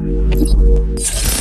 Thank you.